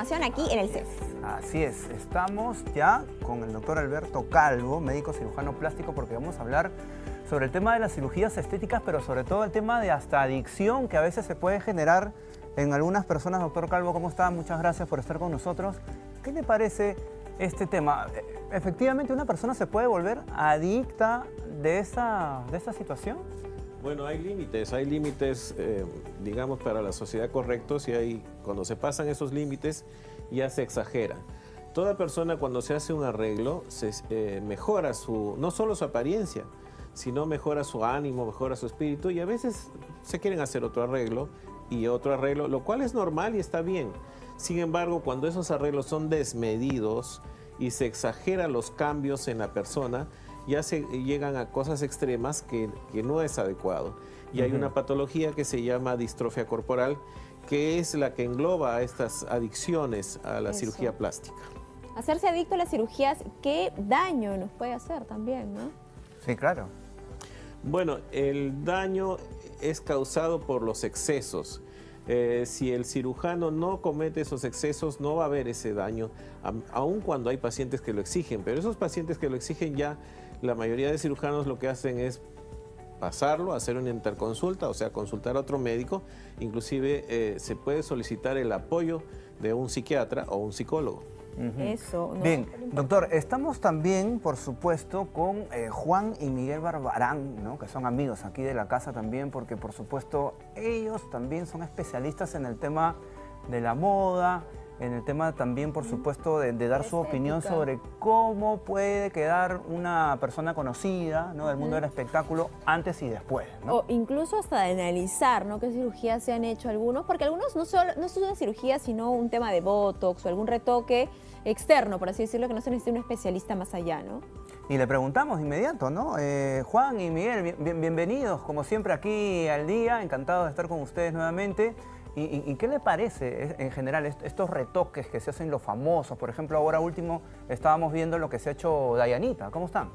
aquí en el CEF. Así es, estamos ya con el doctor Alberto Calvo, médico cirujano plástico, porque vamos a hablar sobre el tema de las cirugías estéticas, pero sobre todo el tema de hasta adicción que a veces se puede generar en algunas personas. Doctor Calvo, ¿cómo está? Muchas gracias por estar con nosotros. ¿Qué le parece este tema? ¿Efectivamente una persona se puede volver adicta de esa, de esa situación? Bueno, hay límites, hay límites, eh, digamos, para la sociedad correctos y hay, cuando se pasan esos límites ya se exagera. Toda persona cuando se hace un arreglo se eh, mejora su, no solo su apariencia, sino mejora su ánimo, mejora su espíritu y a veces se quieren hacer otro arreglo y otro arreglo, lo cual es normal y está bien. Sin embargo, cuando esos arreglos son desmedidos y se exageran los cambios en la persona, ya se llegan a cosas extremas que, no es adecuado. Y hay una patología que se llama distrofia corporal, que es la que engloba estas adicciones a la cirugía plástica. Hacerse adicto a las cirugías, ¿qué daño nos puede hacer también, no? Sí, claro. Bueno, el daño es causado por los excesos. Eh, si el cirujano no comete esos excesos, no va a haber ese daño, aun cuando hay pacientes que lo exigen. Pero esos pacientes que lo exigen ya la mayoría de cirujanos lo que hacen es pasarlo, hacer una interconsulta, o sea, consultar a otro médico. Inclusive eh, se puede solicitar el apoyo de un psiquiatra o un psicólogo. Eso. Bien, doctor, estamos también, por supuesto, con eh, Juan y Miguel Barbarán, ¿no? que son amigos aquí de la casa también, porque por supuesto ellos también son especialistas en el tema de la moda, en el tema también, por supuesto, de, dar su opinión sobre cómo puede quedar una persona conocida ¿no? del mundo del espectáculo antes y después. O incluso hasta de analizar ¿no? qué cirugías se han hecho algunos, porque algunos no, solo, no es una cirugía, sino un tema de botox o algún retoque externo, por así decirlo, que no se necesita un especialista más allá, ¿no? Y le preguntamos de inmediato, ¿no? Eh, Juan y Miguel, bienvenidos, como siempre, aquí al día. Encantado de estar con ustedes nuevamente. ¿Y, qué le parece en general estos retoques que se hacen los famosos? Por ejemplo, ahora último estábamos viendo lo que se ha hecho Dayanita. ¿Cómo están?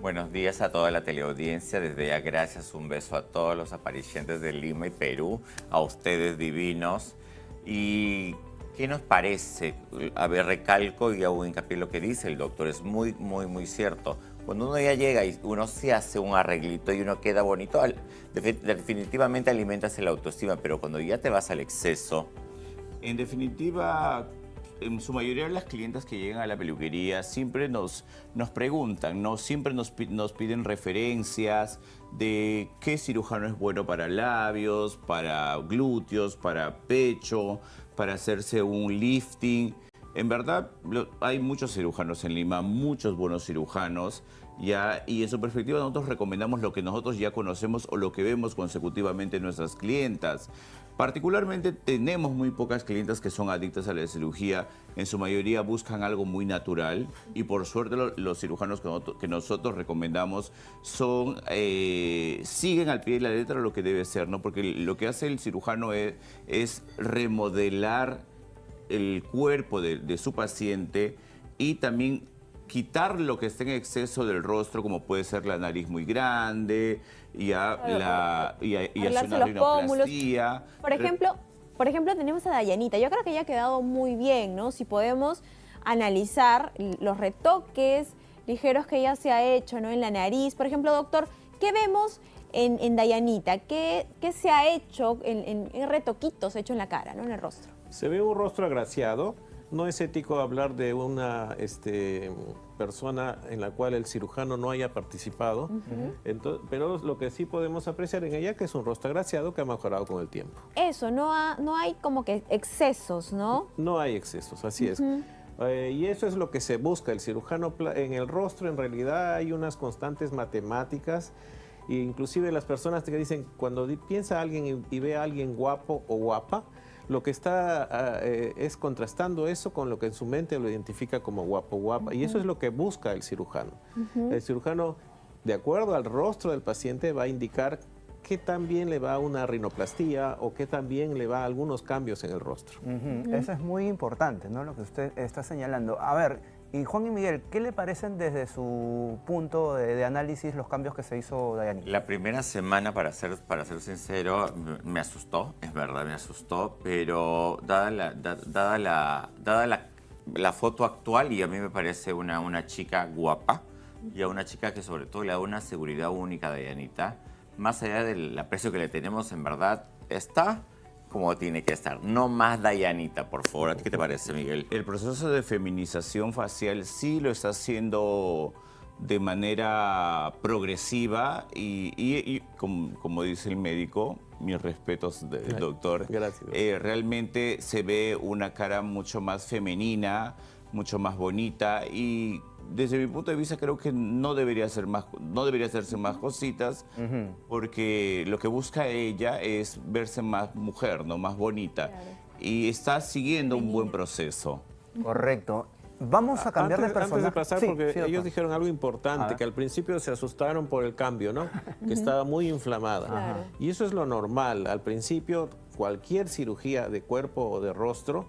Buenos días a toda la teleaudiencia. Desde ya gracias, un beso a todos los aparecientes de Lima y Perú, a ustedes divinos. ¿Y qué nos parece? A ver, recalco y hago hincapié en lo que dice el doctor. Es muy, muy, muy cierto. Cuando uno ya llega y uno se hace un arreglito y uno queda bonito, definitivamente alimentas la autoestima, pero cuando ya te vas al exceso... En definitiva, en su mayoría de las clientes que llegan a la peluquería siempre nos, nos preguntan, ¿no? siempre nos, nos piden referencias de qué cirujano es bueno para labios, para glúteos, para pecho, para hacerse un lifting. En verdad, hay muchos cirujanos en Lima, muchos buenos cirujanos, ya, y en su perspectiva nosotros recomendamos lo que nosotros ya conocemos o lo que vemos consecutivamente en nuestras clientas. Particularmente tenemos muy pocas clientas que son adictas a la cirugía, en su mayoría buscan algo muy natural y por suerte los cirujanos que nosotros, recomendamos son, eh, siguen al pie de la letra lo que debe ser, ¿no? porque lo que hace el cirujano es remodelar el cuerpo de, su paciente y también quitar lo que esté en exceso del rostro, como puede ser la nariz muy grande, y, a la, y, hacer una rinoplastia. Por ejemplo, por ejemplo, tenemos a Dayanita. Yo creo que ella ha quedado muy bien, ¿no? Si podemos analizar los retoques ligeros que ella se ha hecho, ¿no? En la nariz. Por ejemplo, doctor, ¿qué vemos en, Dayanita? ¿Qué, se ha hecho en, en retoquitos hechos en la cara, ¿no? En el rostro? Se ve un rostro agraciado. No es ético hablar de una este, persona en la cual el cirujano no haya participado, pero lo que sí podemos apreciar en ella que es un rostro agraciado que ha mejorado con el tiempo. Eso, no, no hay como que excesos, ¿no? No hay excesos, así es. Eh, y eso es lo que se busca. El cirujano en el rostro en realidad hay unas constantes matemáticas e inclusive las personas que dicen cuando piensa alguien y ve a alguien guapo o guapa, lo que está ah, eh, es contrastando eso con lo que en su mente lo identifica como guapo, guapa. Y eso es lo que busca el cirujano. El cirujano, de acuerdo al rostro del paciente, va a indicar qué tan bien le va una rinoplastía o qué tan bien le va algunos cambios en el rostro. Eso es muy importante, ¿no? Lo que usted está señalando. A ver, Y Juan y Miguel, ¿qué le parecen desde su punto de, de análisis los cambios que se hizo Dayanita? La primera semana, para ser, para ser sincero, me asustó, es verdad, me asustó, pero dada la, da- dada la, dada la, la foto actual, y a mí me parece una, una chica guapa, y a una chica que sobre todo le da una seguridad única a Dayanita, más allá del aprecio que le tenemos, en verdad, está como tiene que estar. No más Dayanita, por favor. ¿A ti qué te parece, Miguel? El proceso de feminización facial sí lo está haciendo de manera progresiva y, y- y como, como dice el médico, mis respetos del doctor, Gracias. eh, realmente se ve una cara mucho más femenina, mucho más bonita y desde mi punto de vista creo que no debería ser más, no debería hacerse más cositas porque lo que busca ella es verse más mujer, no más bonita y está siguiendo un buen proceso. Correcto. Vamos a cambiar antes, de antes personaje. de pasar, Sí, porque sí, ellos dijeron algo importante, que al principio se asustaron por el cambio, ¿no? Que estaba muy inflamada. Claro. Y eso es lo normal. Al principio, cualquier cirugía de cuerpo o de rostro,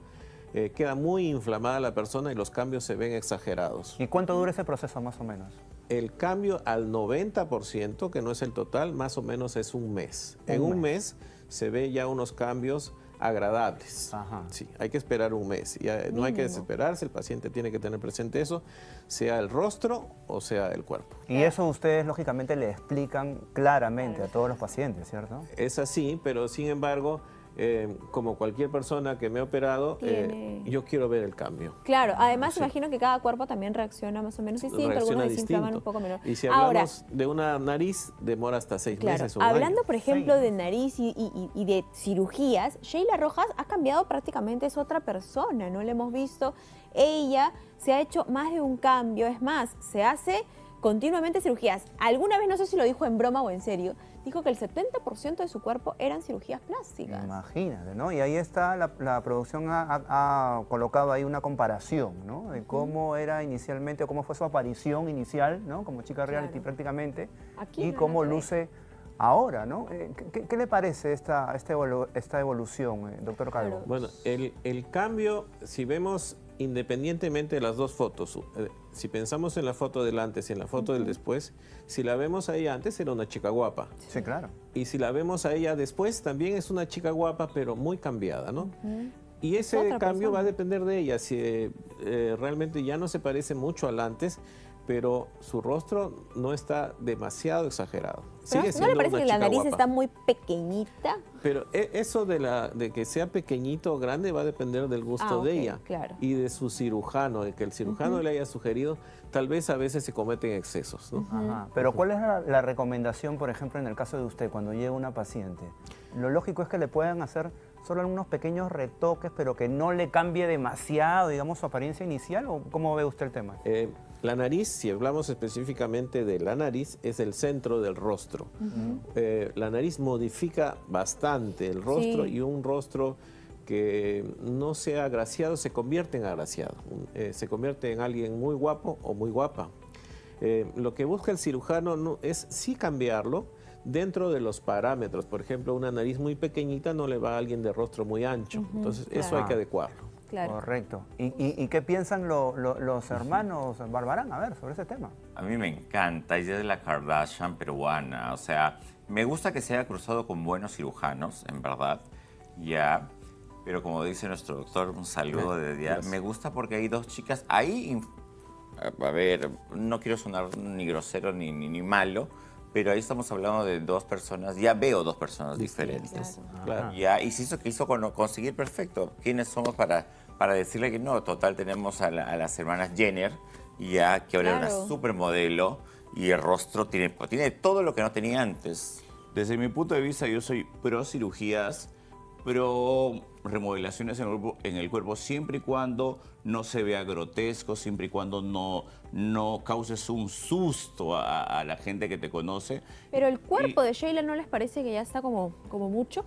eh, queda muy inflamada la persona y los cambios se ven exagerados. ¿Y cuánto dura ese proceso más o menos? El cambio al 90%, que no es el total, más o menos es un mes. en Un un mes. se ve ya unos cambios agradables. Ajá. Sí, hay que esperar un mes. Ya, no hay que desesperarse, el paciente tiene que tener presente eso, sea el rostro o sea el cuerpo. Y eso ustedes lógicamente le explican claramente a todos los pacientes, ¿cierto? Es así, pero sin embargo, eh, como cualquier persona que me ha operado, eh, yo quiero ver el cambio. Claro, además Sí. imagino que cada cuerpo también reacciona más o menos distinto, Reacciona algunos desinflaman distinto. un poco menos. Y si Ahora, hablamos de una nariz, demora hasta seis Claro, meses o un año. hablando por ejemplo Sí. de nariz y, y- y de cirugías, Sheila Rojas ha cambiado prácticamente, es otra persona, ¿no? La hemos visto, ella se ha hecho más de un cambio, es más, se hace continuamente cirugías. Alguna vez, no sé si lo dijo en broma o en serio, dijo que el 70% de su cuerpo eran cirugías plásticas. Imagínate, ¿no? Y ahí está, la, la producción ha, ha- ha colocado ahí una comparación, ¿no? De cómo era inicialmente, o cómo fue su aparición inicial, ¿no? Como chica reality Claro. prácticamente, Aquí y no cómo luce ahora, ¿no? Eh, ¿Qué, qué le parece esta, esta, evolu- esta evolución, eh, doctor Calvo? Bueno, el, el cambio, si vemos independientemente de las dos fotos, eh, si pensamos en la foto del antes y en la foto del después, si la vemos a ella antes era una chica guapa. Sí, claro. Y si la vemos a ella después, también es una chica guapa, pero muy cambiada, ¿no? Y ese Otra cambio va a depender de ella, si eh, eh, realmente ya no se parece mucho al antes, pero su rostro no está demasiado exagerado. Pero Sigue ¿No le parece que la nariz guapa. está muy pequeñita? Pero e- eso de, la, de que sea pequeñito o grande va a depender del gusto Ah, de ella claro. y de su cirujano, de que el cirujano le haya sugerido, tal vez a veces se cometen excesos. ¿no? Ajá. Pero ¿cuál es la, la recomendación, por ejemplo, en el caso de usted, cuando llega una paciente? Lo lógico es que le puedan hacer solo algunos pequeños retoques, pero que no le cambie demasiado, digamos, su apariencia inicial, ¿o cómo ve usted el tema? Eh, la nariz, si hablamos específicamente de la nariz, es el centro del rostro. Eh, la nariz modifica bastante el rostro Sí. y un rostro que no sea agraciado se convierte en agraciado. Eh, se convierte en alguien muy guapo o muy guapa. Eh, lo que busca el cirujano no, es sí cambiarlo dentro de los parámetros. Por ejemplo, una nariz muy pequeñita no le va a alguien de rostro muy ancho. Entonces, eso hay que adecuarlo. Claro. Correcto. ¿Y, y- y qué piensan lo- lo- los hermanos Barbarán, a ver, sobre ese tema? A mí me encanta, ella es la Kardashian peruana, o sea, me gusta que se haya cruzado con buenos cirujanos, en verdad, ya, pero como dice nuestro doctor, un saludo de día, me gusta porque hay dos chicas ahí, a ver, no quiero sonar ni grosero ni, ni, ni malo, pero ahí estamos hablando de dos personas, ya veo dos personas diferentes. Claro. Ya, y se hizo que hizo con- conseguir perfecto. ¿Quiénes somos para, para decirle que no? Total, tenemos a, la- a las hermanas Jenner, ya que ahora es Claro. una supermodelo y el rostro tiene, tiene todo lo que no tenía antes. Desde mi punto de vista, yo soy pro cirugías, pro remodelaciones en el, cuerpo, en el cuerpo, siempre y cuando no se vea grotesco, siempre y cuando no, no causes un susto a, a la gente que te conoce. Pero el cuerpo de Sheila no les parece que ya está como, como mucho.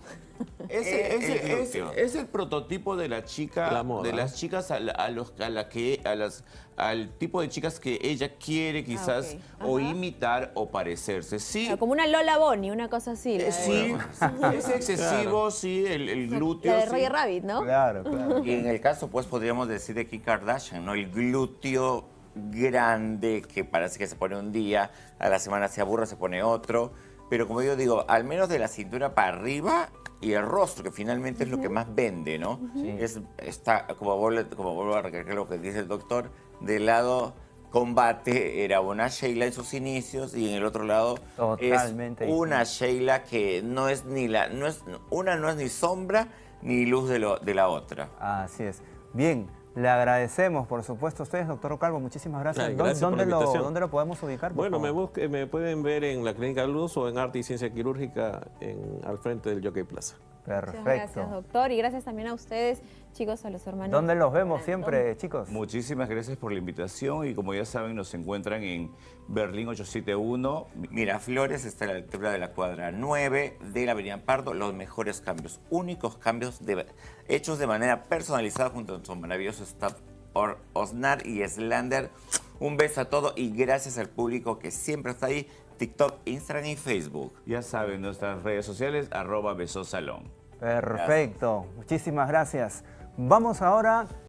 Es, Eh, es- el es- es el prototipo de la chica, La moda. de las chicas a, la- a los, a la que, a las, al tipo de chicas que ella quiere quizás ok. o imitar o parecerse. Sí, como una Lola Bonnie, una cosa así. Eh, Sí, es excesivo, sí, el, el glúteo. La de sí. Roger Roger Rabbit, ¿no? Claro, claro. Y en el caso, pues, podríamos decir de Kim Kardashian, ¿no? El glúteo grande que parece que se pone un día, a la semana se aburre, se pone otro. Pero como yo digo, al menos de la cintura para arriba y el rostro, que finalmente es lo que más vende, ¿no? Es, está, como vuelvo, como vuelvo a recalcar lo que dice el doctor, del lado combate era una Sheila en sus inicios y en el otro lado Totalmente es una Sheila que no es ni la, no es, una no es ni sombra ni luz de, lo, de la otra. Así es. Bien, le agradecemos, por supuesto, a ustedes, doctor Calvo. Muchísimas gracias. Ay, ¿Dó- gracias por ¿Dónde, lo. ¿Dónde lo podemos ubicar? Bueno, me, busque- me pueden ver en la Clínica Luz o en Arte y Ciencia Quirúrgica en, al frente del Jockey Plaza. Muchas Perfecto. gracias, doctor. Y gracias también a ustedes, chicos, a los hermanos. ¿Dónde los vemos siempre, chicos? Muchísimas gracias por la invitación y como ya saben nos encuentran en Berlín 871. Miraflores está a la altura de la cuadra 9 de la Avenida Pardo. Los mejores cambios, únicos cambios de- hechos de manera personalizada junto a su maravilloso staff Or- Osnar y Slander. Un beso a todos y gracias al público que siempre está ahí. TikTok, Instagram y Facebook. Ya saben, nuestras redes sociales, arroba besosalón. Perfecto. Muchísimas gracias. Vamos ahora